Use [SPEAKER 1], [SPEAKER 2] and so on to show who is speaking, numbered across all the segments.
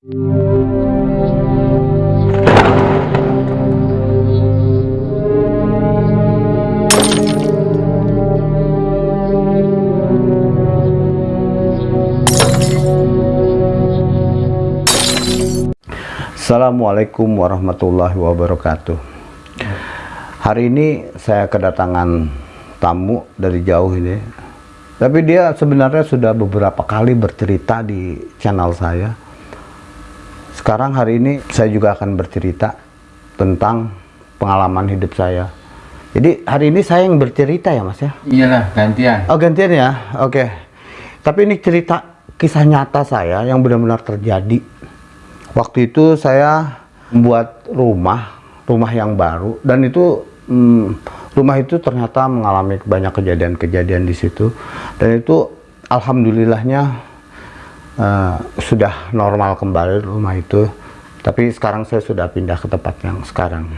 [SPEAKER 1] Assalamualaikum warahmatullahi wabarakatuh. Hari ini saya kedatangan tamu dari jauh ini. Tapi dia sebenarnya sudah beberapa kali bercerita di channel saya Sekarang hari ini saya juga akan bercerita tentang pengalaman hidup saya Jadi hari ini saya yang bercerita ya mas ya?
[SPEAKER 2] Iyalah, gantian.
[SPEAKER 1] Oh gantian ya? Oke Tapi ini cerita kisah nyata saya yang benar-benar terjadi waktu itu saya membuat rumah rumah yang baru dan itu hmm, rumah itu ternyata mengalami banyak kejadian-kejadian di situ dan itu alhamdulillahnya uh, sudah normal kembali rumah itu. Tapi sekarang saya sudah pindah ke tempat yang sekarang.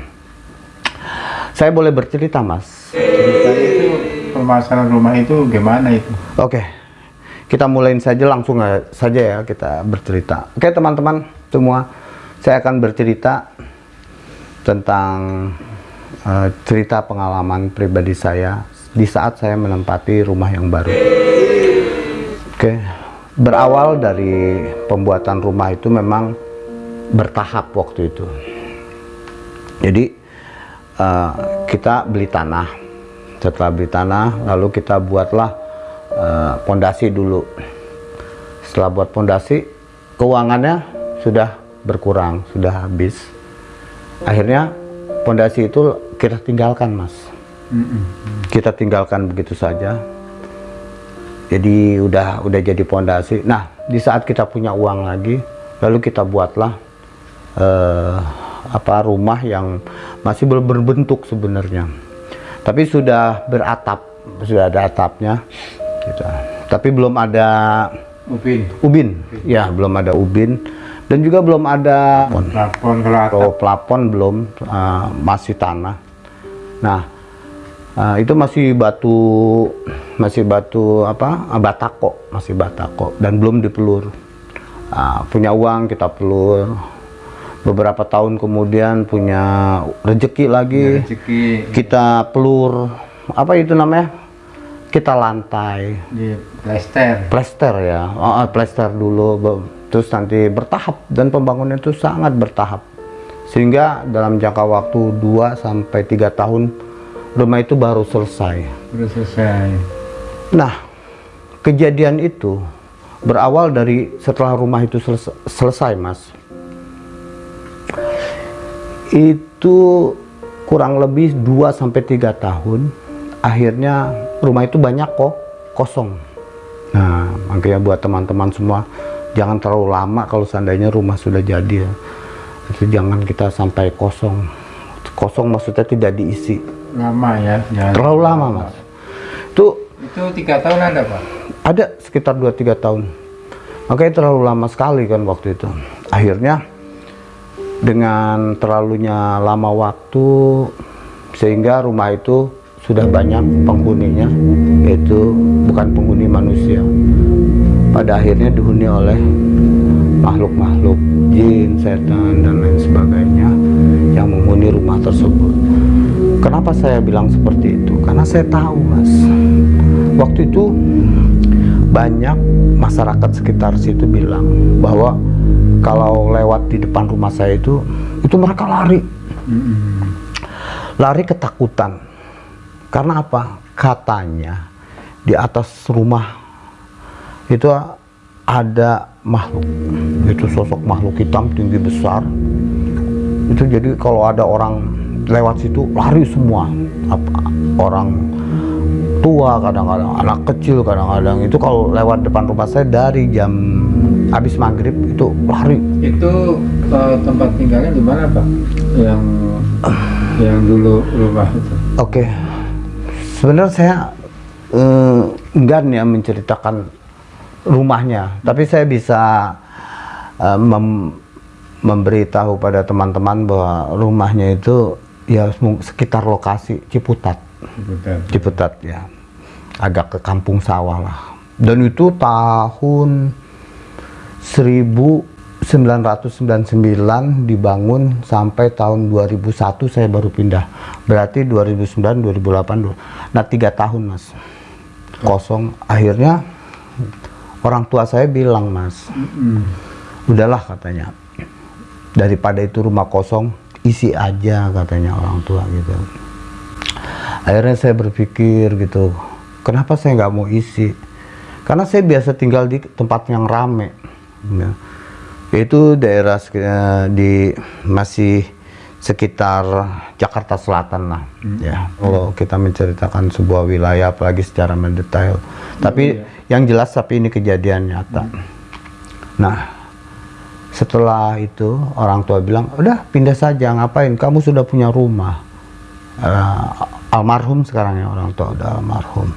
[SPEAKER 1] Saya boleh bercerita mas?
[SPEAKER 2] Cerita itu permasalahan rumah itu gimana itu?
[SPEAKER 1] oke. Kita mulain saja langsung saja ya kita bercerita. Oke teman-teman semua saya akan bercerita tentang uh, cerita pengalaman pribadi saya di saat saya menempati rumah yang baru. Oke. okay. Berawal dari pembuatan rumah itu memang bertahap waktu itu jadi uh, kita beli tanah setelah beli tanah lalu kita buatlah pondasi uh, dulu setelah buat pondasi keuangannya sudah berkurang, sudah habis. Akhirnya pondasi itu kita tinggalkan, Mas. Kita tinggalkan begitu saja. Jadi udah udah jadi pondasi. Nah, di saat kita punya uang lagi, lalu kita buatlah uh, apa rumah yang masih belum berbentuk sebenarnya. Tapi sudah beratap, sudah ada atapnya. Gitu. Tapi belum ada
[SPEAKER 2] ubin.
[SPEAKER 1] Ubin, ya belum ada ubin dan juga belum ada
[SPEAKER 2] plafon
[SPEAKER 1] kalau plafon belum uh, masih tanah nah uh, itu masih batu masih batu apa? Batako masih batako dan belum dipelur. Uh, punya uang kita pelur. Beberapa tahun kemudian punya rezeki lagi.
[SPEAKER 2] Rezeki.
[SPEAKER 1] kita pelur. Apa itu namanya? Kita lantai.
[SPEAKER 2] Di plester.
[SPEAKER 1] Plester ya. Oh, plester dulu. Terus nanti bertahap dan pembangunan itu sangat bertahap. Sehingga dalam jangka waktu 2 sampai 3 tahun rumah itu baru selesai.
[SPEAKER 2] Baru selesai.
[SPEAKER 1] Nah, kejadian itu berawal dari setelah rumah itu selesai, selesai Mas. Itu kurang lebih 2 sampai 3 tahun akhirnya rumah itu banyak kok kosong. Nah, makanya buat teman-teman semua jangan terlalu lama kalau seandainya rumah sudah jadi ya itu jangan kita sampai kosong kosong maksudnya tidak diisi
[SPEAKER 2] lama ya jangan
[SPEAKER 1] terlalu lama mas. Itu
[SPEAKER 2] itu tiga tahun ada pak?
[SPEAKER 1] Ada sekitar 2-3 tahun. Makanya terlalu lama sekali kan waktu itu. Akhirnya dengan terlalunya lama waktu sehingga rumah itu sudah banyak penghuninya yaitu bukan penghuni manusia. Pada akhirnya dihuni oleh makhluk-makhluk jin, setan, dan lain sebagainya yang menghuni rumah tersebut. Kenapa saya bilang seperti itu? Karena saya tahu, Mas. Waktu itu banyak masyarakat sekitar situ bilang bahwa kalau lewat di depan rumah saya itu, itu mereka lari. Lari ketakutan. Karena apa? Katanya di atas rumah itu ada makhluk itu sosok makhluk hitam tinggi besar itu jadi kalau ada orang lewat situ lari semua. Apa orang tua kadang-kadang anak kecil kadang-kadang itu kalau lewat depan rumah saya dari jam habis maghrib itu lari.
[SPEAKER 2] Itu uh, tempat tinggalnya di mana pak? Yang yang dulu rumah itu?
[SPEAKER 1] Oke. Okay. sebenarnya saya uh, enggan ya menceritakan rumahnya. Tapi saya bisa uh, mem memberitahu pada teman-teman bahwa rumahnya itu ya sekitar lokasi Ciputat Ciputat, Ciputat ya agak ke kampung sawah lah dan itu tahun 1000 1999 dibangun sampai tahun 2001 saya baru pindah. Berarti 2009 2008. Nah, tiga tahun, Mas. Kosong. Akhirnya orang tua saya bilang, Mas, udahlah katanya. Daripada itu rumah kosong, isi aja katanya orang tua gitu. Akhirnya saya berpikir gitu, kenapa saya nggak mau isi? Karena saya biasa tinggal di tempat yang rame. Ya itu daerah di masih sekitar Jakarta Selatan lah hmm. ya kalau kita menceritakan sebuah wilayah apalagi secara mendetail tapi iya. yang jelas tapi ini kejadian nyata hmm. nah setelah itu orang tua bilang udah pindah saja ngapain? Kamu sudah punya rumah. Uh, almarhum sekarang ya orang tua udah almarhum.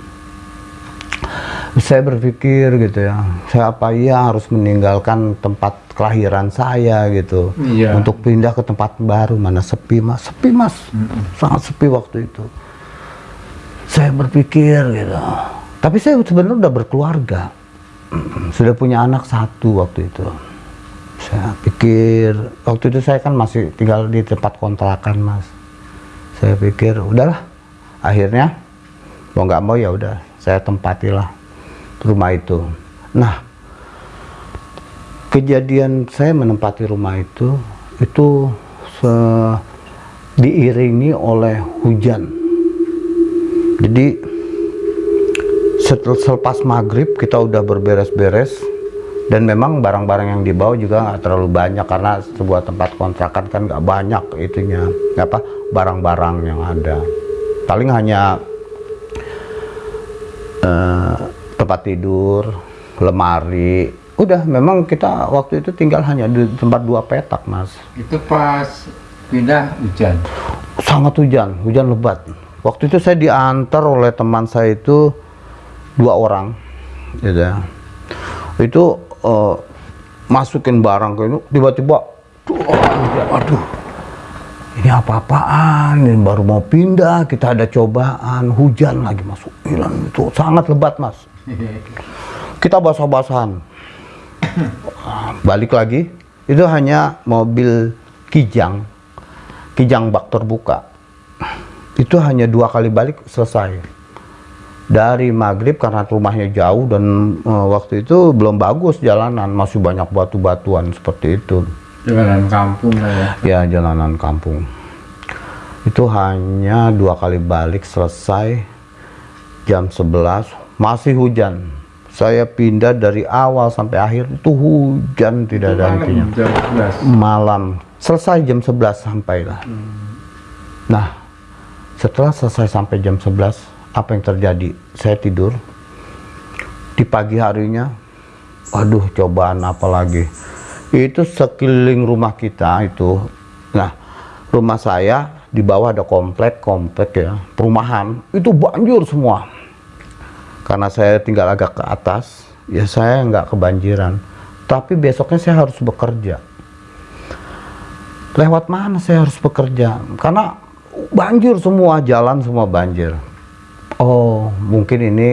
[SPEAKER 1] Saya berpikir gitu ya saya apa iya harus meninggalkan tempat kelahiran saya gitu? Iya. untuk pindah ke tempat baru mana sepi mas? Sepi mas. Mm -mm. sangat sepi waktu itu. Saya berpikir gitu. Tapi saya sebenarnya udah berkeluarga. Sudah punya anak satu waktu itu saya pikir waktu itu saya kan masih tinggal di tempat kontrakan mas saya pikir udahlah akhirnya mau nggak mau ya udah saya tempatilah rumah itu. Nah, kejadian saya menempati rumah itu itu se diiringi oleh hujan. Jadi setel, selepas maghrib kita udah berberes-beres dan memang barang-barang yang dibawa juga nggak terlalu banyak karena sebuah tempat kontrakan kan nggak banyak itunya apa barang-barang yang ada paling hanya uh, tempat tidur, lemari. Udah, memang kita waktu itu tinggal hanya di tempat dua petak, Mas.
[SPEAKER 2] Itu pas pindah hujan?
[SPEAKER 1] Sangat hujan, hujan lebat. Waktu itu saya diantar oleh teman saya itu dua orang, gitu ya. Itu uh, masukin barang ke ini, tiba-tiba, aduh, ini apa-apaan, ini baru mau pindah, kita ada cobaan, hujan lagi masuk, hilang itu sangat lebat mas. Kita basah-basahan. Balik lagi itu hanya mobil kijang kijang bak terbuka. Itu hanya dua kali balik selesai dari maghrib karena rumahnya jauh dan uh, waktu itu belum bagus jalanan. Masih banyak batu-batuan seperti itu.
[SPEAKER 2] Jalanan kampung ya.
[SPEAKER 1] Ya jalanan kampung. Itu hanya dua kali balik selesai jam 11 masih hujan. Saya pindah dari awal sampai akhir itu hujan tidak ada hentinya. malam. Selesai jam 11 sampailah. Hmm. nah setelah selesai sampai jam 11 apa yang terjadi? Saya tidur. Di pagi harinya aduh cobaan apa lagi? Itu sekeliling rumah kita itu. Nah rumah saya di bawah ada komplek komplek ya perumahan. Itu banjir semua. Karena saya tinggal agak ke atas ya saya nggak kebanjiran. Tapi besoknya saya harus bekerja. Lewat mana saya harus bekerja? Karena banjir semua jalan semua banjir oh mungkin ini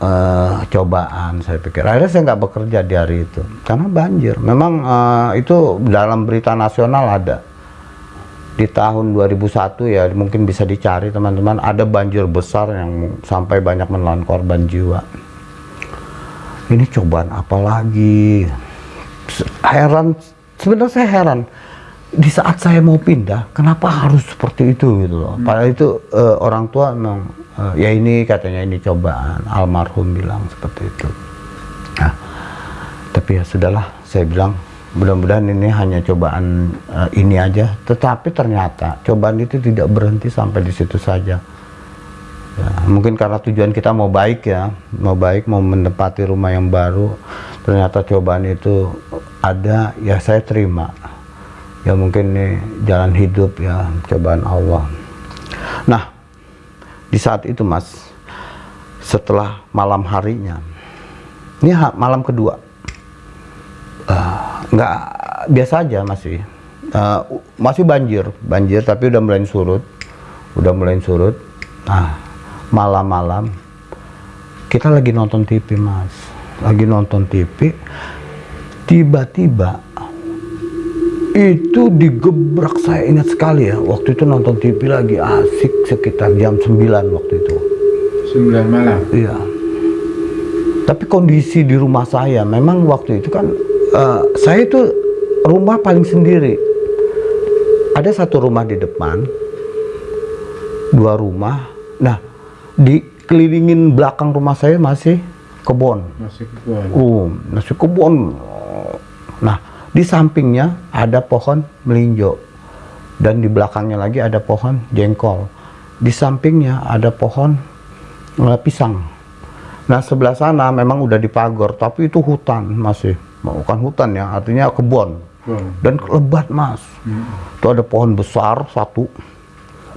[SPEAKER 1] uh, cobaan saya pikir. Akhirnya saya nggak bekerja di hari itu karena banjir. Memang uh, itu dalam berita nasional ada. Di tahun 2001 ya mungkin bisa dicari teman-teman. Ada banjir besar yang sampai banyak menelan korban jiwa. Ini cobaan apa lagi? Heran. Sebenarnya saya heran di saat saya mau pindah kenapa harus seperti itu gitu loh. Hmm. padahal itu uh, orang tua memang uh, ya ini katanya ini cobaan. Almarhum bilang seperti itu. Nah tapi ya sudahlah saya bilang mudah-mudahan ini hanya cobaan uh, ini aja. Tetapi ternyata cobaan itu tidak berhenti sampai di situ saja. Ya, mungkin karena tujuan kita mau baik ya mau baik mau menempati rumah yang baru ternyata cobaan itu ada ya saya terima ya mungkin ini jalan hidup ya cobaan Allah. Nah di saat itu mas setelah malam harinya ini malam kedua. Uh, nggak biasa aja masih. Uh, masih banjir banjir tapi udah mulai surut udah mulai surut. Nah malam-malam kita lagi nonton TV mas. Lagi nonton TV tiba-tiba itu digebrak saya ingat sekali ya waktu itu nonton TV lagi asik sekitar jam 9 waktu itu
[SPEAKER 2] 9 malam.
[SPEAKER 1] iya tapi kondisi di rumah saya memang waktu itu kan eh, saya itu rumah paling sendiri ada satu rumah di depan dua rumah nah dikelilingin belakang rumah saya masih kebun
[SPEAKER 2] Masih kebun.
[SPEAKER 1] Oh, nasi kebun. Nah, di sampingnya ada pohon melinjo. Dan di belakangnya lagi ada pohon jengkol. Di sampingnya ada pohon eh, pisang. Nah, sebelah sana memang udah dipagor, tapi itu hutan masih. Bukan hutan ya, artinya kebun. Dan lebat, Mas. Itu ada pohon besar satu.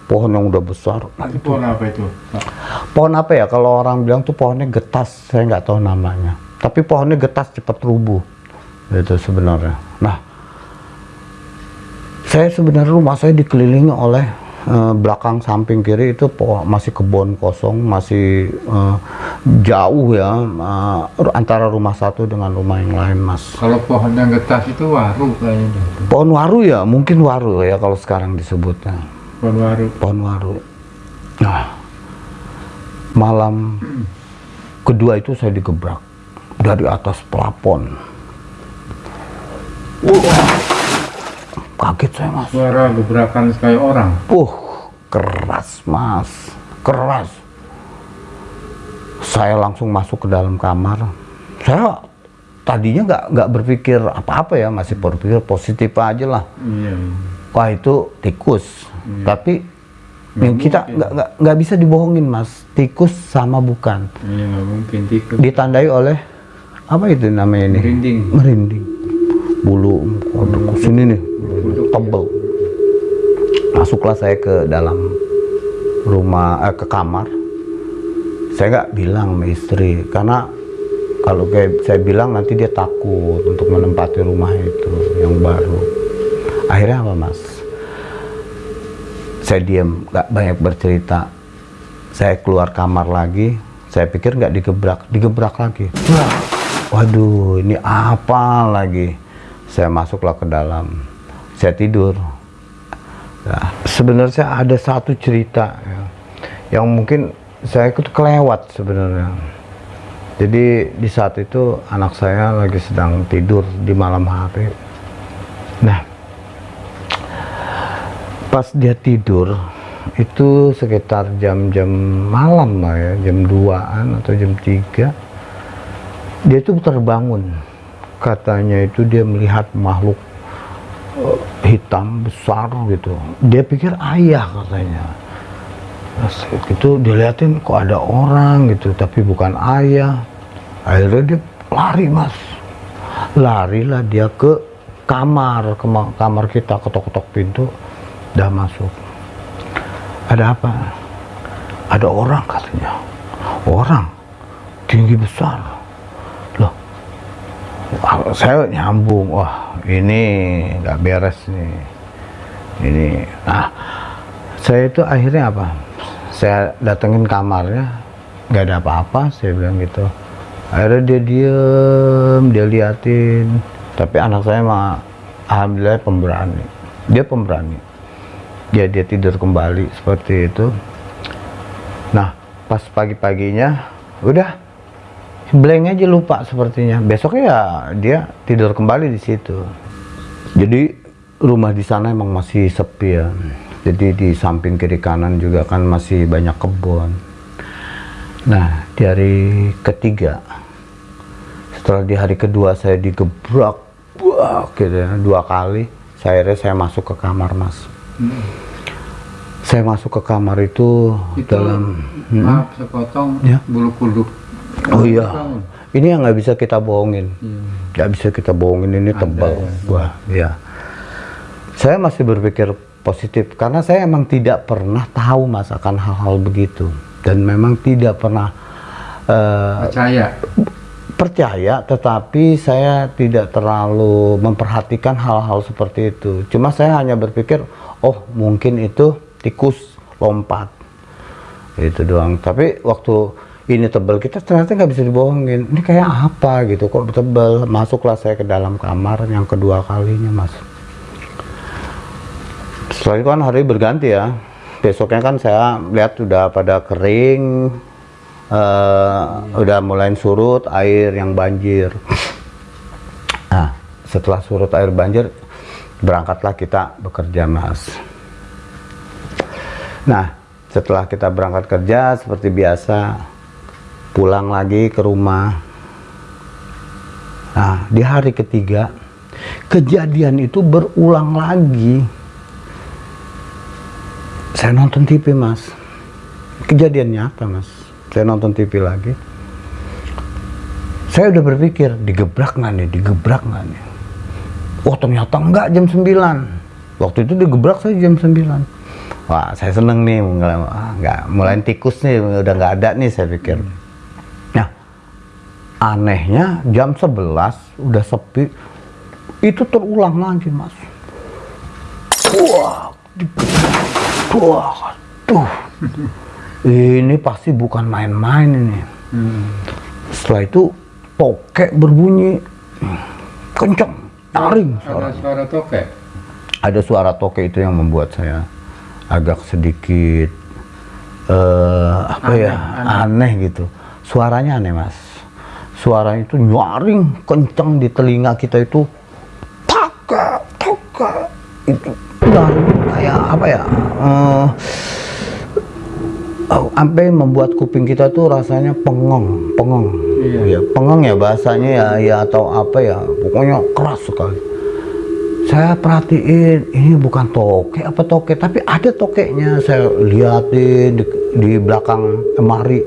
[SPEAKER 1] Pohon yang udah besar. Nah,
[SPEAKER 2] Itu pohon apa itu?
[SPEAKER 1] Pohon apa ya? Kalau orang bilang tuh pohonnya getas, saya nggak tahu namanya. Tapi pohonnya getas cepat rubuh, itu sebenarnya. Nah, saya sebenarnya rumah saya dikelilingi oleh eh, belakang samping kiri itu masih kebun kosong, masih eh, jauh ya eh, antara rumah satu dengan rumah yang lain, Mas.
[SPEAKER 2] Kalau pohon yang getas itu waru kayaknya.
[SPEAKER 1] Pohon waru ya, mungkin waru ya kalau sekarang disebutnya.
[SPEAKER 2] Pohon waru.
[SPEAKER 1] pohon waru. Nah, malam kedua itu saya digebrak dari atas pelapon. Wah, kaget saya mas.
[SPEAKER 2] Suara gebrakan kayak orang.
[SPEAKER 1] Uh, keras mas, keras. Saya langsung masuk ke dalam kamar. Saya tadinya nggak nggak berpikir apa-apa ya, masih berpikir positif aja lah.
[SPEAKER 2] Iya.
[SPEAKER 1] wah itu tikus tapi
[SPEAKER 2] Nggak
[SPEAKER 1] yang kita nggak nggak nggak bisa dibohongin mas tikus sama bukan
[SPEAKER 2] Iya nggak mungkin tikus.
[SPEAKER 1] ditandai oleh apa itu namanya ini
[SPEAKER 2] Merinding.
[SPEAKER 1] merinding bulu. Sini nih. Tebel. Masuklah saya ke dalam rumah eh, ke kamar. Saya nggak bilang sama istri karena kalau kayak saya bilang nanti dia takut untuk menempati rumah itu yang baru. Akhirnya apa mas? Saya diam nggak banyak bercerita. Saya keluar kamar lagi saya pikir nggak digebrak digebrak lagi. Waduh ini apa lagi saya masuklah ke dalam. Saya tidur. Nah, sebenarnya ada satu cerita ya, yang mungkin saya ikut kelewat sebenarnya. Jadi di saat itu anak saya lagi sedang tidur di malam hari. Nah pas dia tidur itu sekitar jam-jam malam lah ya jam 2an atau jam 3 dia itu terbangun katanya itu dia melihat makhluk eh, hitam besar gitu. Dia pikir ayah katanya. Itu dilihatin kok ada orang gitu tapi bukan ayah. Akhirnya dia lari mas. Larilah dia ke kamar ke ma- kamar kita ketok-ketok pintu udah masuk. Ada apa? Ada orang katanya. Orang tinggi besar saya nyambung wah ini nggak beres nih. Ini nah saya itu akhirnya apa? Saya datengin kamarnya nggak ada apa-apa saya bilang gitu. Akhirnya dia diem dia liatin. Tapi anak saya mah alhamdulillah pemberani. Dia pemberani. Dia dia tidur kembali seperti itu. Nah pas pagi-paginya udah blank aja lupa sepertinya besoknya ya dia tidur kembali di situ jadi rumah di sana emang masih sepi ya jadi di samping kiri kanan juga kan masih banyak kebun nah di hari ketiga setelah di hari kedua saya digebrak wah gitu ya dua kali saya akhirnya saya masuk ke kamar mas saya masuk ke kamar itu,
[SPEAKER 2] Itu
[SPEAKER 1] dalam Hmm?
[SPEAKER 2] maaf sepotong
[SPEAKER 1] Ya.
[SPEAKER 2] bulu kuduk.
[SPEAKER 1] Oh iya
[SPEAKER 2] Tahun.
[SPEAKER 1] ini yang nggak bisa kita bohongin
[SPEAKER 2] Iya.
[SPEAKER 1] nggak bisa kita bohongin ini
[SPEAKER 2] Ada
[SPEAKER 1] tebal
[SPEAKER 2] ya.
[SPEAKER 1] wah ya saya masih berpikir positif karena saya emang tidak pernah tahu mas akan hal-hal begitu dan memang tidak pernah eh,
[SPEAKER 2] Percaya.
[SPEAKER 1] percaya tetapi saya tidak terlalu memperhatikan hal-hal seperti itu cuma saya hanya berpikir oh mungkin itu tikus lompat itu doang tapi waktu ini tebal kita ternyata nggak bisa dibohongin. Ini kayak apa gitu? Kok tebal masuklah saya ke dalam kamar yang kedua kalinya mas. Setelah itu kan hari berganti ya. Besoknya kan saya lihat sudah pada kering eh, udah mulai surut air yang banjir. Nah setelah surut air banjir berangkatlah kita bekerja mas. Nah setelah kita berangkat kerja seperti biasa pulang lagi ke rumah. Nah di hari ketiga kejadian itu berulang lagi. Saya nonton TV mas. Kejadian nyata mas? Saya nonton TV lagi. Saya udah berpikir digebrak nggak nih? Digebrak nggak nih? Oh ternyata enggak jam 9 waktu itu digebrak saya jam 9 wah saya seneng nih mulai ah, nggak mulai tikus nih udah nggak ada nih saya pikir anehnya jam 11 udah sepi. Itu terulang lagi mas. Wah wah tuh ini pasti bukan main-main ini.
[SPEAKER 2] Hmm.
[SPEAKER 1] setelah itu tokek berbunyi. Kencang nyaring
[SPEAKER 2] Ada
[SPEAKER 1] suara.
[SPEAKER 2] tokek.
[SPEAKER 1] ada suara tokek itu yang membuat saya agak sedikit eh apa
[SPEAKER 2] Aneh,
[SPEAKER 1] ya aneh. gitu. Suaranya aneh mas suaranya itu nyaring kencang di telinga kita itu. Toka toka itu nyaring kayak apa ya? Oh, sampai membuat kuping kita tuh rasanya pengong pengong.
[SPEAKER 2] Iya.
[SPEAKER 1] ya pengong ya bahasanya ya ya atau apa ya pokoknya keras sekali. Saya perhatiin ini bukan toke apa toke tapi ada tokeknya saya liatin di, di belakang lemari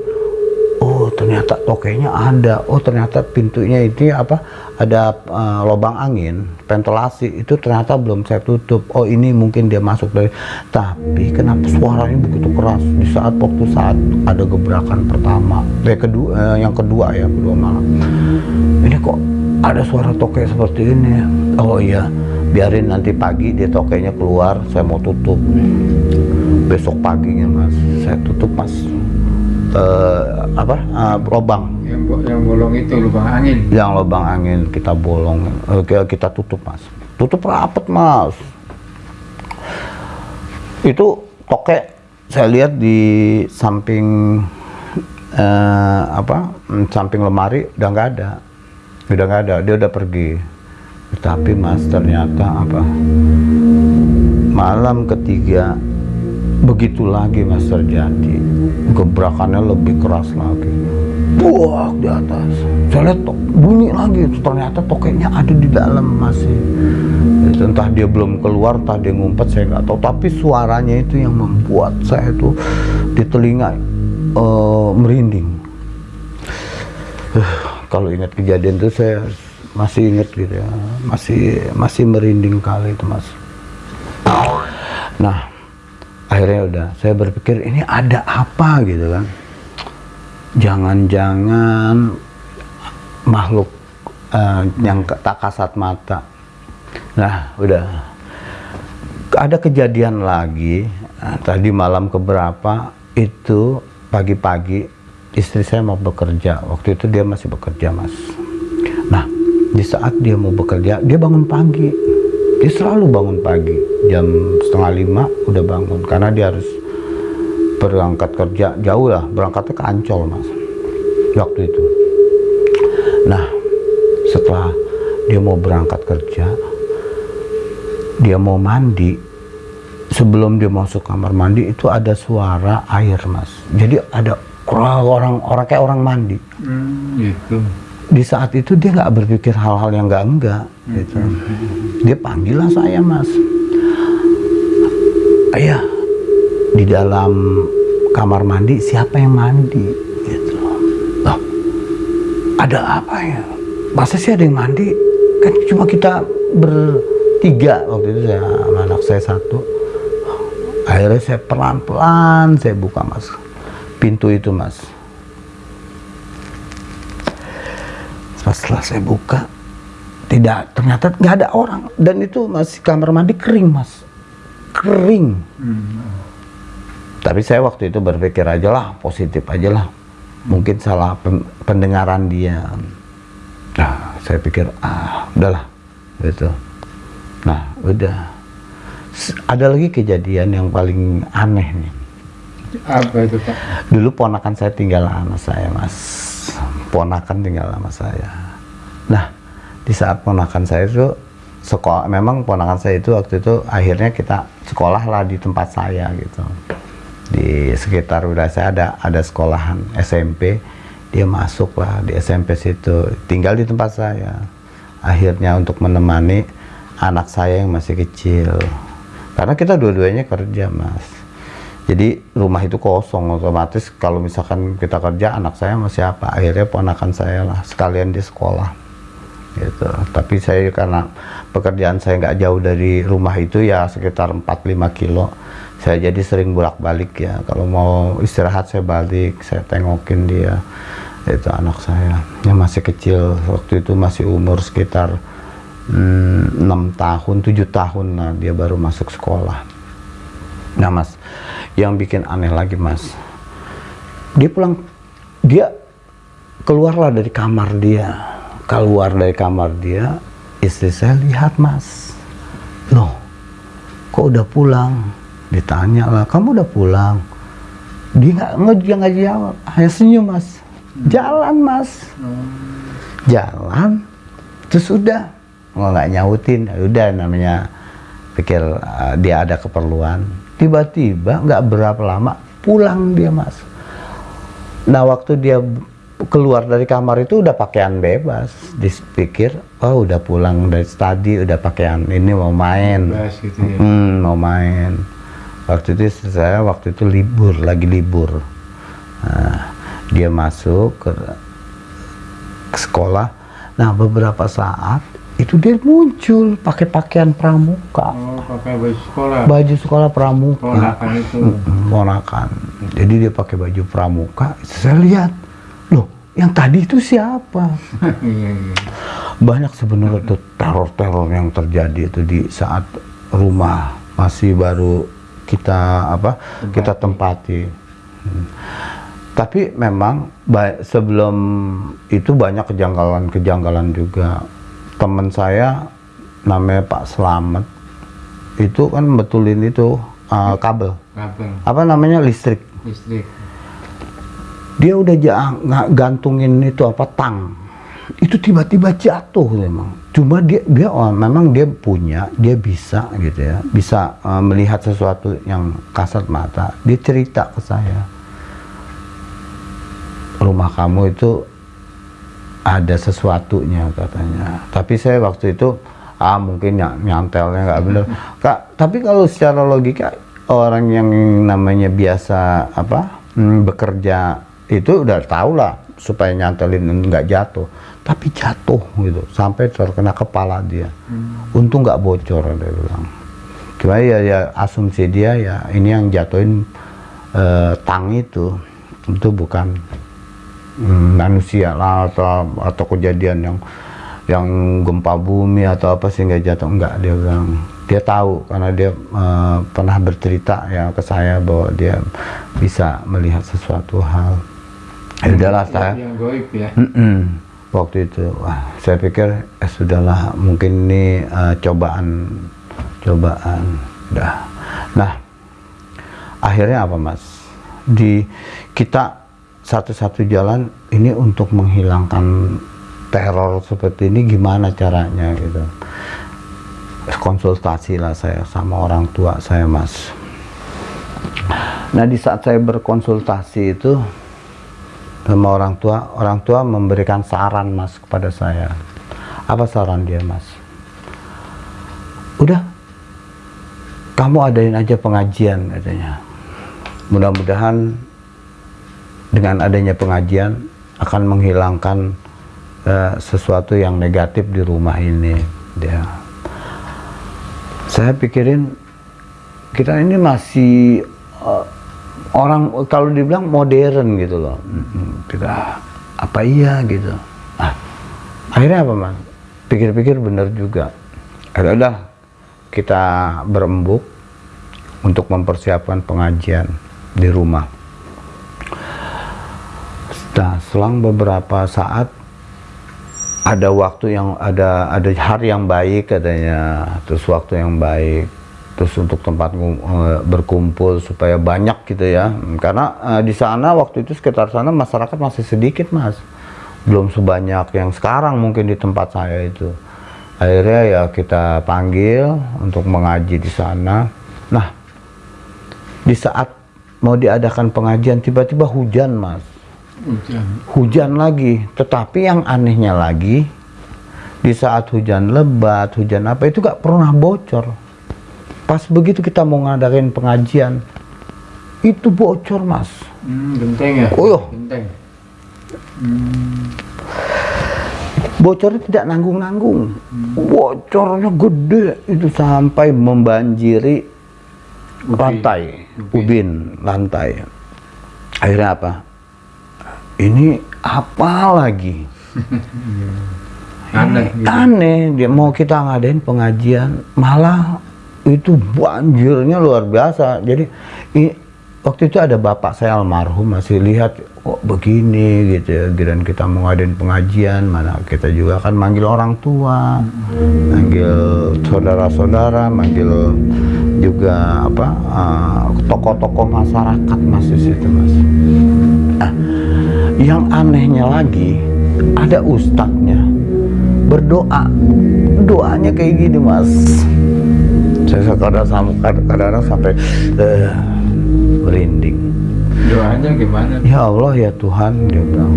[SPEAKER 1] ternyata tokeknya ada. Oh ternyata pintunya itu apa? Ada eh, lubang angin ventilasi. Itu ternyata belum saya tutup. Oh ini mungkin dia masuk dari tapi kenapa suaranya begitu keras? Di saat waktu saat ada gebrakan pertama. Eh, kedua eh, yang kedua ya kedua malam. Ini kok ada suara tokek seperti ini? Oh iya. Biarin nanti pagi dia tokeknya keluar saya mau tutup. Besok paginya mas. Saya tutup mas Eh, apa? Eh, lubang
[SPEAKER 2] Yang, yang bolong itu lubang angin.
[SPEAKER 1] yang lubang angin kita bolong. Eh, kita- kita tutup mas. Tutup rapet mas. Itu tokek saya lihat di samping eh, apa samping lemari udah nggak ada. Udah nggak ada. Dia udah pergi. Tapi mas ternyata apa? Malam ketiga begitu lagi mas terjadi gebrakannya lebih keras lagi. Buak di atas. Saya lihat tok, bunyi lagi. Ternyata tokeknya ada di dalam masih. Entah dia belum keluar entah dia ngumpet saya nggak tahu. Tapi suaranya itu yang membuat saya itu di telinga eh, merinding. Eh, kalau ingat kejadian itu saya masih ingat gitu ya. Masih masih merinding kali itu mas. Nah akhirnya udah saya berpikir ini ada apa? Gitu kan. Jangan-jangan makhluk eh, yang tak kasat mata. Nah udah. Ada kejadian lagi eh, tadi malam keberapa itu pagi-pagi istri saya mau bekerja. Waktu itu dia masih bekerja mas. Nah di saat dia mau bekerja dia bangun pagi dia selalu bangun pagi. Jam setengah lima udah bangun. Karena dia harus berangkat kerja. Jauh lah. Berangkatnya ke Ancol mas. Waktu itu. Nah setelah dia mau berangkat kerja dia mau mandi. Sebelum dia masuk kamar mandi itu ada suara air mas. Jadi ada orang orang kayak orang mandi.
[SPEAKER 2] Hmm, gitu.
[SPEAKER 1] Di saat itu dia nggak berpikir hal-hal yang nggak enggak gitu. dia panggil lah saya mas. Ayah di dalam kamar mandi siapa yang mandi? Gitu. Loh ada apa ya? Masa sih ada yang mandi? Kan cuma kita bertiga waktu itu saya sama anak saya satu. Akhirnya saya pelan-pelan saya buka mas pintu itu mas Pas setelah saya buka, tidak ternyata nggak ada orang dan itu masih kamar mandi kering mas, kering.
[SPEAKER 2] Hmm.
[SPEAKER 1] Tapi saya waktu itu berpikir aja lah positif aja lah, mungkin salah pen- pendengaran dia. Nah, saya pikir ah udahlah gitu. Nah udah ada lagi kejadian yang paling aneh nih
[SPEAKER 2] Apa itu Pak?
[SPEAKER 1] dulu ponakan saya tinggal sama saya mas ponakan tinggal sama saya. Nah di saat ponakan saya itu sekolah memang ponakan saya itu waktu itu akhirnya kita sekolah lah di tempat saya gitu. Di sekitar udah saya ada ada sekolahan SMP dia masuk lah di SMP situ tinggal di tempat saya. Akhirnya untuk menemani anak saya yang masih kecil. Karena kita dua-duanya kerja mas jadi rumah itu kosong otomatis kalau misalkan kita kerja anak saya sama siapa? Akhirnya ponakan saya lah sekalian di sekolah. Gitu. Tapi saya karena pekerjaan saya nggak jauh dari rumah itu ya sekitar 4-5 kilo saya jadi sering bolak balik ya. Kalau mau istirahat saya balik saya tengokin dia. Itu anak saya. Yang masih kecil waktu itu masih umur sekitar hmm, 6 tahun 7 tahun lah dia baru masuk sekolah. Nah mas, yang bikin aneh lagi mas, dia pulang, dia keluarlah dari kamar dia, keluar dari kamar dia, istri saya lihat mas, loh, kok udah pulang? Ditanya lah, kamu udah pulang? Dia nggak dia nggak jawab, hanya senyum mas, jalan mas, jalan, terus udah, nggak nyautin, ya udah namanya pikir uh, dia ada keperluan tiba-tiba nggak berapa lama pulang dia mas. Nah waktu dia keluar dari kamar itu udah pakaian bebas. Dipikir oh udah pulang dari tadi udah pakaian ini mau main.
[SPEAKER 2] Bebas gitu ya.
[SPEAKER 1] Hmm, mau main. Waktu itu saya waktu itu libur lagi libur. Nah, dia masuk ke, ke sekolah. Nah beberapa saat itu dia muncul pakai pakaian pramuka
[SPEAKER 2] Oh, pakai baju sekolah.
[SPEAKER 1] baju sekolah pramuka
[SPEAKER 2] Ponakan itu.
[SPEAKER 1] Ponakan jadi dia pakai baju pramuka saya lihat loh yang tadi itu siapa
[SPEAKER 2] Iya, iya.
[SPEAKER 1] banyak sebenarnya tuh teror-teror yang terjadi itu di saat rumah masih baru kita apa kita tempati Hmm. tapi memang sebelum itu banyak kejanggalan-kejanggalan juga teman saya namanya Pak Slamet itu kan betulin itu uh, kabel.
[SPEAKER 2] Kabel,
[SPEAKER 1] apa namanya? Listrik.
[SPEAKER 2] Listrik.
[SPEAKER 1] dia udah nggak gantungin itu apa tang. Itu tiba-tiba jatuh memang. Cuma dia dia oh, memang dia punya dia bisa gitu ya. Bisa uh, melihat sesuatu yang kasat mata. Dia cerita ke saya. Rumah kamu itu ada sesuatunya katanya. Tapi saya waktu itu ah mungkin ny- nyantelnya nggak bener. Kak tapi kalau secara logika orang yang namanya biasa apa hmm, bekerja itu udah tahu lah supaya nyantelin nggak jatuh. Tapi jatuh gitu sampai terkena kepala dia. Untung nggak bocor dia bilang. Cuma ya ya asumsi dia ya ini yang jatuhin eh, tang itu. Itu bukan hmm, manusia lah atau atau kejadian yang yang gempa bumi atau apa sehingga jatuh? Enggak dia bilang. Dia tahu karena dia eh, pernah bercerita ya ke saya bahwa dia bisa melihat sesuatu hal. Ya udahlah saya
[SPEAKER 2] Yang goib ya.
[SPEAKER 1] Mm-mm. waktu itu wah saya pikir eh, sudahlah mungkin ini eh, cobaan cobaan. Dah. Nah akhirnya apa mas? Di kita satu-satu jalan ini untuk menghilangkan teror seperti ini gimana caranya gitu. Konsultasi lah saya sama orang tua saya mas. Nah di saat saya berkonsultasi itu sama orang tua orang tua memberikan saran mas kepada saya. Apa saran dia mas? Udah kamu adain aja pengajian katanya. Mudah-mudahan dengan adanya pengajian akan menghilangkan eh, sesuatu yang negatif di rumah ini dia saya pikirin kita ini masih eh, orang kalau dibilang modern gitu loh. Kita apa iya? gitu. Ah, akhirnya apa mas? Pikir-pikir bener juga. Ada udah kita berembuk untuk mempersiapkan pengajian di rumah selang beberapa saat ada waktu yang ada ada hari yang baik katanya terus waktu yang baik terus untuk tempat eh, berkumpul supaya banyak gitu ya. Karena eh, di sana waktu itu sekitar sana masyarakat masih sedikit mas. Belum sebanyak yang sekarang mungkin di tempat saya itu. Akhirnya ya kita panggil untuk mengaji di sana. Nah di saat mau diadakan pengajian tiba-tiba hujan mas
[SPEAKER 2] Hujan.
[SPEAKER 1] hujan lagi tetapi yang anehnya lagi di saat hujan lebat hujan apa itu gak pernah bocor pas begitu kita mau ngadain pengajian itu bocor mas
[SPEAKER 2] Hmm, genteng ya?
[SPEAKER 1] Oh, iya.
[SPEAKER 2] Genteng.
[SPEAKER 1] bocornya tidak nanggung-nanggung bocornya gede itu sampai membanjiri
[SPEAKER 2] Ubin.
[SPEAKER 1] lantai
[SPEAKER 2] Ubin.
[SPEAKER 1] ubin lantai akhirnya apa ini apa lagi?
[SPEAKER 2] Aneh gitu.
[SPEAKER 1] aneh. Dia mau kita ngadain pengajian. Malah itu banjirnya luar biasa. Jadi i- waktu itu ada bapak saya almarhum masih lihat kok begini? Gitu ya. Dan kita mau ngadain pengajian mana kita juga kan manggil orang tua manggil saudara-saudara manggil juga apa eh, tokoh-tokoh masyarakat mas di situ mas. Nah, yang anehnya lagi ada ustadznya berdoa. Doanya kayak gini mas. Saya kadang-kadang sampai eh, merinding.
[SPEAKER 2] Doanya gimana?
[SPEAKER 1] ya Allah ya Tuhan dia bilang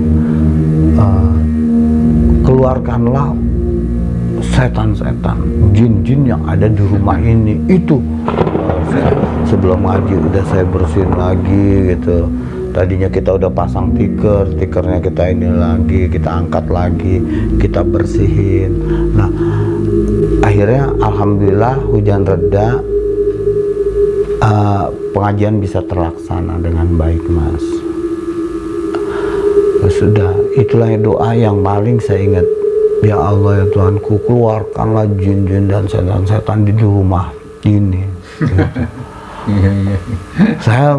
[SPEAKER 1] "Eh, keluarkanlah setan-setan jin-jin yang ada di rumah ini. Itu eh, sebelum ngaji udah saya bersihin lagi gitu tadinya kita udah pasang tiker tikernya kita ini lagi kita angkat lagi kita bersihin nah akhirnya alhamdulillah hujan reda eh, pengajian bisa terlaksana dengan baik mas Ya sudah itulah doa yang paling saya ingat ya Allah ya Tuhanku keluarkanlah jin-jin dan setan-setan di rumah ini Gitu.
[SPEAKER 2] Iya, iya.
[SPEAKER 1] saya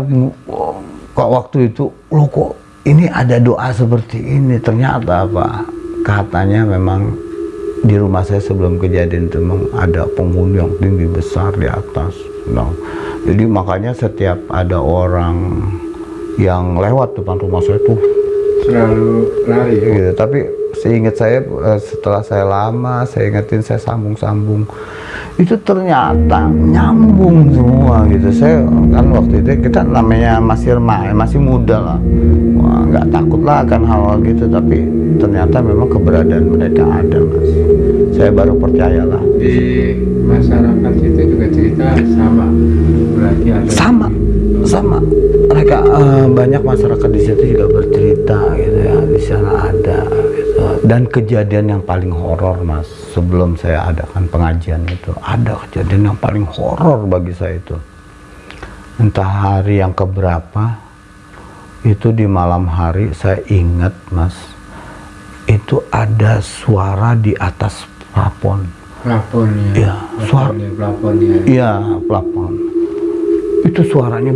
[SPEAKER 1] kok waktu itu lo kok ini ada doa seperti ini ternyata apa katanya memang di rumah saya sebelum kejadian itu memang ada penghuni yang tinggi besar di atas Nah, jadi makanya setiap ada orang yang lewat depan rumah saya tuh
[SPEAKER 2] Selalu lari. ya?
[SPEAKER 1] gitu tapi seingat saya eh, setelah saya lama saya ingetin saya sambung-sambung itu ternyata nyambung semua gitu. Saya kan waktu itu kita namanya masih remaja masih muda lah. Nggak takut lah akan hal-hal gitu tapi ternyata memang keberadaan mereka ada mas saya baru percayalah
[SPEAKER 2] Di masyarakat itu juga cerita sama. Berarti ada.
[SPEAKER 1] sama sama mereka eh, banyak masyarakat di situ juga bercerita gitu ya di sana ada gitu. dan kejadian yang paling horor mas sebelum saya adakan pengajian itu ada kejadian yang paling horor bagi saya itu entah hari yang keberapa itu di malam hari saya ingat mas itu ada suara di atas plafon
[SPEAKER 2] Plafon ya.
[SPEAKER 1] Iya, suara-
[SPEAKER 2] Plafon ya, ya.
[SPEAKER 1] Iya, plafon. Itu suaranya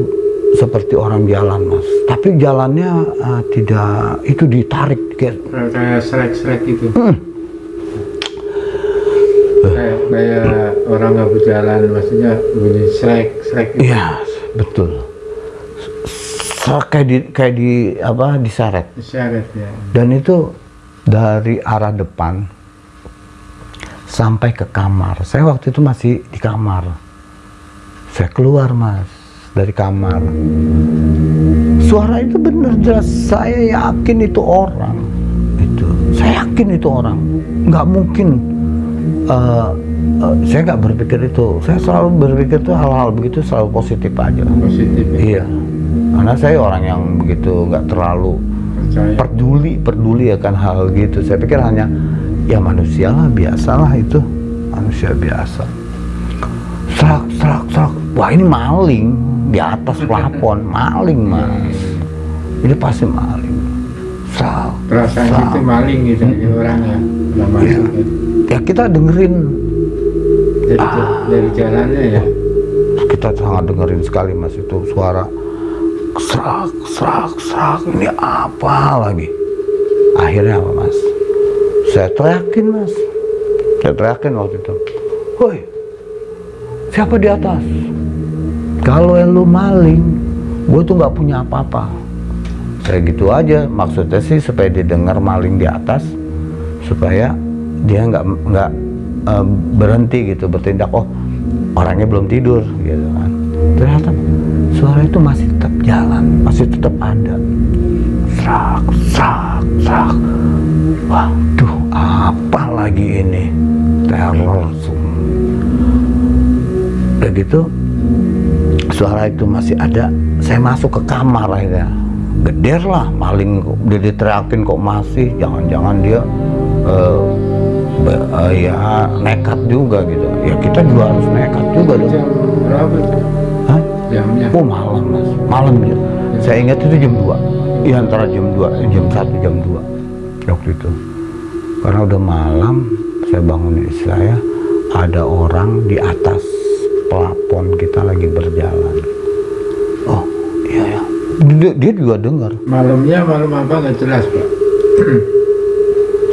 [SPEAKER 1] seperti orang jalan, Mas. Tapi jalannya eh, tidak itu ditarik kayak
[SPEAKER 2] Kayak srek-srek itu.
[SPEAKER 1] Hmm.
[SPEAKER 2] Kayak, kayak orang nggak berjalan, maksudnya bunyi srek-srek itu.
[SPEAKER 1] Iya, betul. Serak kayak di kayak di apa diseret.
[SPEAKER 2] Diseret ya.
[SPEAKER 1] Dan itu dari arah depan sampai ke kamar. Saya waktu itu masih di kamar. Saya keluar, Mas, dari kamar. Suara itu benar jelas. Saya yakin itu orang. Itu. Saya yakin itu orang. Nggak mungkin. eh, eh, saya nggak berpikir itu. Saya selalu berpikir tuh hal-hal begitu selalu positif aja.
[SPEAKER 2] Positif ya.
[SPEAKER 1] Iya. Karena saya orang yang begitu nggak terlalu
[SPEAKER 2] Percaya.
[SPEAKER 1] peduli peduli akan hal gitu saya pikir hanya ya manusia lah biasa lah itu. Manusia biasa. Serak serak serak. Wah ini maling. Di atas plafon maling mas. Ini pasti maling. Serak
[SPEAKER 2] Perasaan
[SPEAKER 1] serak.
[SPEAKER 2] itu maling gitu ya orang ya. Nggak masuk gitu.
[SPEAKER 1] ya. Kita dengerin.
[SPEAKER 2] Dari,
[SPEAKER 1] Ah.
[SPEAKER 2] dari jalannya ya.
[SPEAKER 1] kita sangat dengerin sekali mas itu suara. Serak serak serak. Ini apa lagi? Akhirnya apa mas saya teriakin mas. Saya teriakin waktu itu. Woi siapa di atas? Kalau yang lu maling gue tuh nggak punya apa-apa. Saya gitu aja. Maksudnya sih supaya didengar maling di atas supaya dia nggak nggak eh, berhenti gitu bertindak oh orangnya belum tidur gitu kan. Ternyata suara itu masih tetap jalan masih tetap ada serak serak serak waduh apa lagi ini? Teror udah gitu suara itu masih ada. Saya masuk ke kamar akhirnya. Geder lah maling dia diteriakin kok masih. Jangan-jangan dia be- eh, ya nekat juga gitu. Ya kita juga harus nekat juga dong.
[SPEAKER 2] Jam berapa?
[SPEAKER 1] Hah?
[SPEAKER 2] Jamnya.
[SPEAKER 1] oh malam mas. Malam ya. Saya ingat itu jam 2 ya antara jam 2 jam 1 jam 2 waktu itu. Karena udah malam saya bangun istri saya ada orang di atas pelapon kita lagi berjalan. Oh iya ya dia, dia juga dengar.
[SPEAKER 2] Malamnya malam apa? Nggak jelas pak?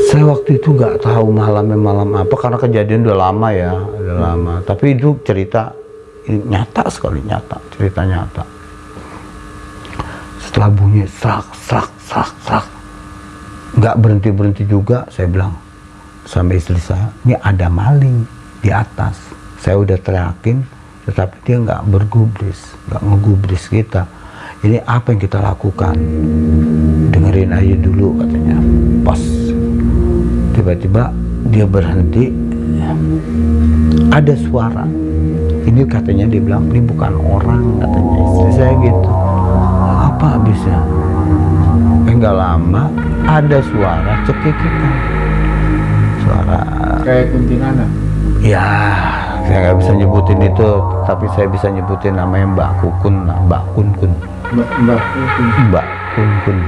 [SPEAKER 1] saya waktu itu nggak tahu malamnya malam apa karena kejadian udah lama ya udah lama. Tapi itu cerita nyata sekali nyata. Cerita nyata setelah bunyi serak serak serak serak. Nggak berhenti berhenti juga saya bilang sama istri saya ini ada maling di atas. Saya udah teriakin tetapi dia nggak bergubris nggak ngegubris kita. Ini apa yang kita lakukan? Dengerin aja dulu katanya. Pas. Tiba-tiba dia berhenti. Ada suara. Ini katanya dia bilang ini bukan orang katanya. Istri saya gitu apa habisnya? Eh nggak lama ada suara cekikikan. Suara
[SPEAKER 2] Kayak kuntilanak.
[SPEAKER 1] ya saya nggak bisa nyebutin itu tapi saya bisa nyebutin namanya Mbak Kukun Mbak Kun Kun
[SPEAKER 2] Mbak Mbak Kukun.
[SPEAKER 1] Mbak Kun Kun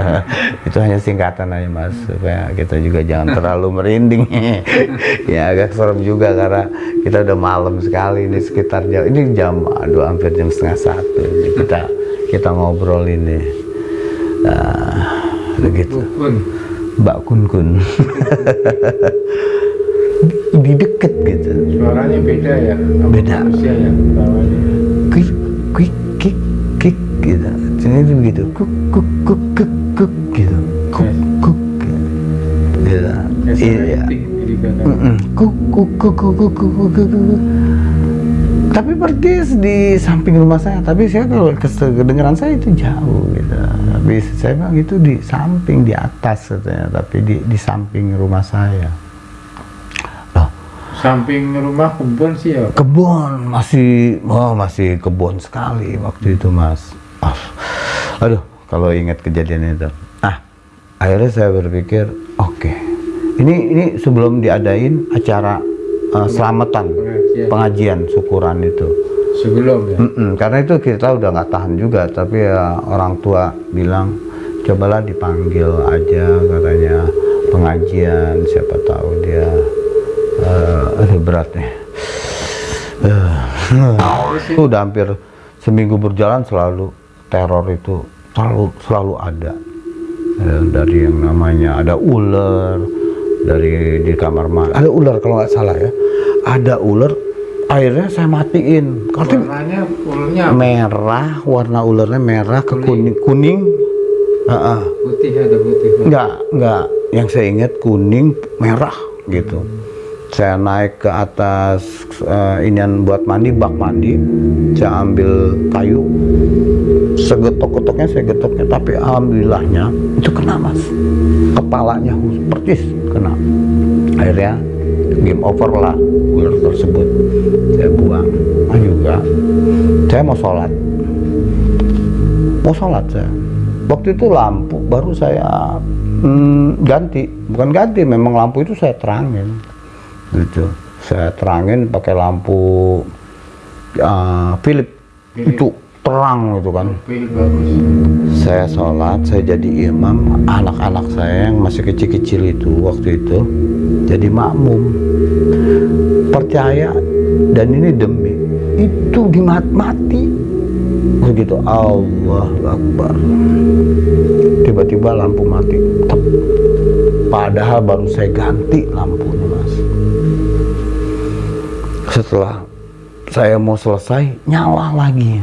[SPEAKER 1] itu hanya singkatan aja mas. Supaya kita juga jangan terlalu merinding. Ya agak serem juga karena kita udah malam sekali ini sekitar jam ini jam aduh hampir jam setengah satu. Ini kita kita ngobrol ini. Nah, begitu. Mbak Kun. Kun di deket gitu.
[SPEAKER 2] Suaranya beda ya
[SPEAKER 1] beda. kik kik kik kik gitu. Ini begitu. Kuk kuk kuk kuk kuk gitu. Kuk kuk. Gitu iya. kuk kuk kuk kuk kuk kuk tapi persis di samping rumah saya. Tapi saya kalau kedengeran saya itu jauh gitu. Tapi saya bilang itu di samping di atas katanya. Tapi di di samping rumah saya. Loh.
[SPEAKER 2] Samping rumah kebun sih ya.
[SPEAKER 1] kebun. Masih oh masih kebun sekali waktu itu mas. Ah, aduh kalau ingat kejadian itu. Ah akhirnya saya berpikir oke. Ini ini sebelum diadain acara uh, selamatan
[SPEAKER 2] Pengajian.
[SPEAKER 1] pengajian syukuran itu.
[SPEAKER 2] Sebelum ya.
[SPEAKER 1] Mm-mm, karena itu kita udah nggak tahan juga tapi ya orang tua bilang cobalah dipanggil aja katanya. Pengajian siapa tahu dia eh aduh berat nih Eh, itu udah hampir seminggu berjalan selalu teror itu selalu selalu ada. Eh, dari yang namanya ada ular dari di kamar mandi. Ada ular kalau nggak salah ya. Ada ular akhirnya saya matiin. Kalau
[SPEAKER 2] Warnanya ularnya apa?
[SPEAKER 1] merah warna ularnya merah ke kuning. kuning Heeh.
[SPEAKER 2] putih ada putih.
[SPEAKER 1] enggak enggak. Yang saya ingat kuning merah gitu. Saya naik ke atas eh, inian buat mandi bak mandi. Saya ambil kayu. Segetok-getoknya saya getoknya tapi alhamdulillahnya itu kena mas. Kepalanya persis kena. Akhirnya game over lah ular tersebut. Saya buang. Ah juga saya mau sholat. Mau sholat saya. Waktu itu lampu baru saya hmm, ganti. Bukan ganti memang lampu itu saya terangin. Gitu. Saya terangin pakai lampu uh, Philip. itu terang gitu kan. Saya sholat saya jadi imam anak-anak saya yang masih kecil-kecil itu waktu itu jadi makmum. Percaya dan ini demi itu dimat-mati begitu Allah Akbar. Tiba-tiba lampu mati Tep. padahal baru saya ganti lampunya mas. Setelah saya mau selesai nyala lagi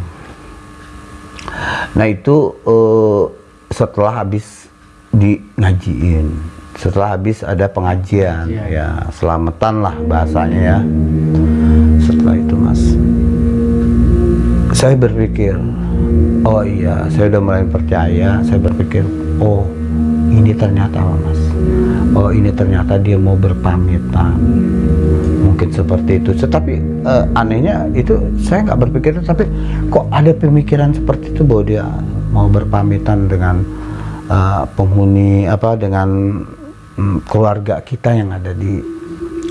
[SPEAKER 1] nah itu eh, setelah habis di ngajiin setelah habis ada pengajian
[SPEAKER 2] Pengajian.
[SPEAKER 1] ya selamatan lah bahasanya ya. Setelah itu mas saya berpikir oh iya saya udah mulai percaya. Saya berpikir oh ini ternyata mas? Oh ini ternyata dia mau berpamitan mungkin seperti itu. Tetapi eh, anehnya itu saya nggak berpikir tapi kok ada pemikiran seperti itu bahwa dia mau berpamitan dengan eh, penghuni apa dengan mm, keluarga kita yang ada di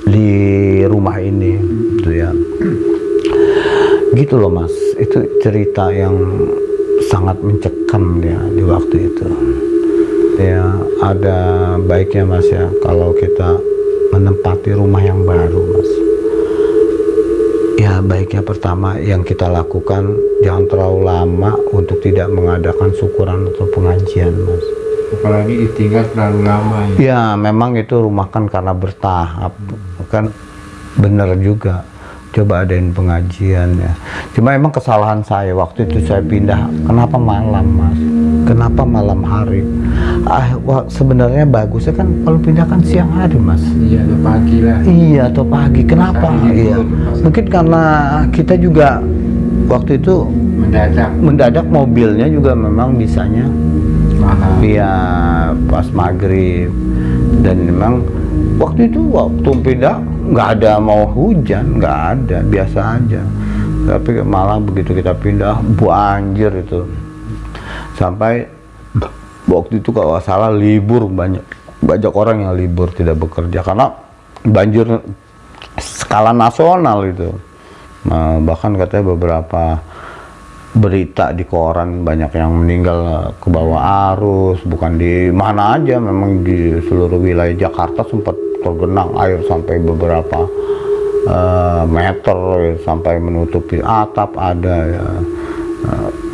[SPEAKER 1] di rumah ini gitu ya. Gitu loh mas. Itu cerita yang sangat mencekam ya di waktu itu. Ya ada baiknya mas ya kalau kita menempati rumah yang baru mas. Ya baiknya pertama yang kita lakukan jangan terlalu lama untuk tidak mengadakan syukuran atau pengajian mas.
[SPEAKER 2] Apalagi ditinggal terlalu lama ya.
[SPEAKER 1] Ya memang itu rumah kan karena bertahap kan? Bener juga. Coba adain pengajian ya. Cuma emang kesalahan saya waktu itu saya pindah. Kenapa malam mas? Kenapa malam hari ah wah, sebenarnya bagusnya kan kalau pindah kan siang hari mas.
[SPEAKER 2] Iya atau pagi lah.
[SPEAKER 1] Iya atau pagi. Kenapa? Iya. mungkin karena kita juga waktu itu
[SPEAKER 2] mendadak.
[SPEAKER 1] mendadak mobilnya juga memang bisanya
[SPEAKER 2] malam
[SPEAKER 1] Iya pas maghrib. Dan memang waktu itu waktu pindah nggak ada mau hujan nggak ada biasa aja. Tapi malah begitu kita pindah banjir itu. Sampai waktu itu kalau salah libur banyak. Banyak orang yang libur tidak bekerja. Karena banjir skala nasional itu. Nah, bahkan katanya beberapa berita di koran banyak yang meninggal ke bawah arus. Bukan di mana aja memang di seluruh wilayah Jakarta sempat tergenang air sampai beberapa eh, meter sampai menutupi atap ada ya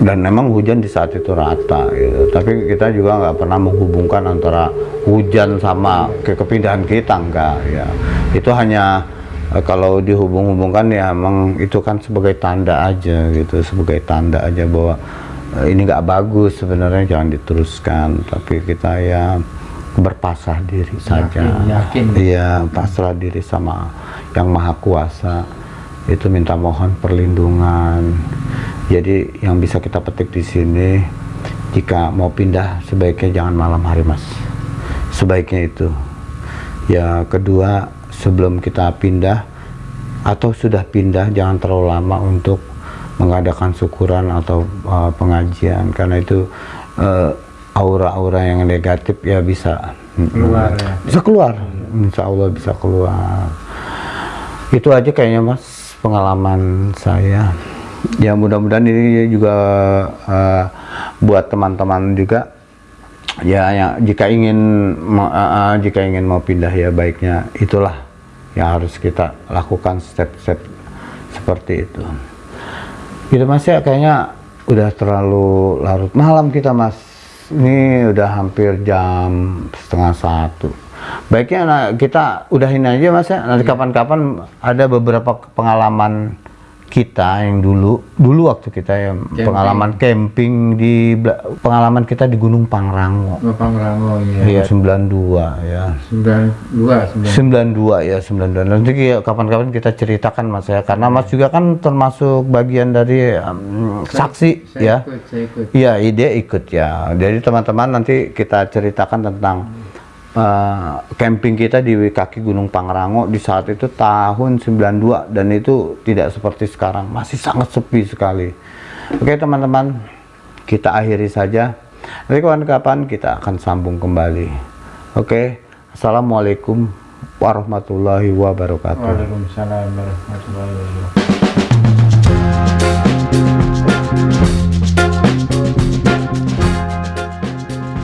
[SPEAKER 1] dan memang hujan di saat itu rata gitu. tapi kita juga nggak pernah menghubungkan antara hujan sama ke kepindahan kita enggak ya. Itu hanya Eh, kalau dihubung-hubungkan ya emang itu kan sebagai tanda aja gitu. Sebagai tanda aja bahwa eh, ini nggak bagus sebenarnya jangan diteruskan. Tapi kita ya berpasrah diri saja.
[SPEAKER 2] yakin.
[SPEAKER 1] iya pasrah diri sama yang maha kuasa. Itu minta mohon perlindungan jadi yang bisa kita petik di sini jika mau pindah sebaiknya jangan malam hari mas. Sebaiknya itu. Ya kedua sebelum kita pindah atau sudah pindah jangan terlalu lama untuk mengadakan syukuran atau uh, pengajian. Karena itu uh, aura-aura yang negatif ya bisa
[SPEAKER 2] Keluar ya.
[SPEAKER 1] bisa keluar. Insya Allah bisa keluar. Itu aja kayaknya mas pengalaman saya ya mudah-mudahan ini juga uh, buat teman-teman juga. Ya, ya jika ingin mau- uh, uh, jika ingin mau pindah ya baiknya itulah yang harus kita lakukan step-step seperti itu. Gitu mas ya kayaknya udah terlalu larut malam kita mas. Ini udah hampir jam setengah satu. Baiknya nah, kita udahin aja mas ya. Nanti kapan-kapan ada beberapa pengalaman kita yang dulu dulu waktu kita ya pengalaman camping di pengalaman kita di Gunung Pangrango.
[SPEAKER 2] Bapak Rango ya
[SPEAKER 1] Iya 92 ya.
[SPEAKER 2] 92
[SPEAKER 1] 92
[SPEAKER 2] 92
[SPEAKER 1] ya 92 nanti kapan-kapan kita ceritakan mas ya. Karena mas juga kan termasuk bagian dari um, saksi
[SPEAKER 2] saya
[SPEAKER 1] ya.
[SPEAKER 2] ikut, saya ikut.
[SPEAKER 1] Iya, ide ikut ya. Jadi teman-teman nanti kita ceritakan tentang uh, camping kita di kaki Gunung Pangrango di saat itu tahun 92 dan itu tidak seperti sekarang, masih sangat sepi sekali. Oke teman-teman, kita akhiri saja. Nanti kapan-kapan kita akan sambung kembali. Oke, Assalamualaikum warahmatullahi wabarakatuh.
[SPEAKER 2] Waalaikumsalam warahmatullahi wabarakatuh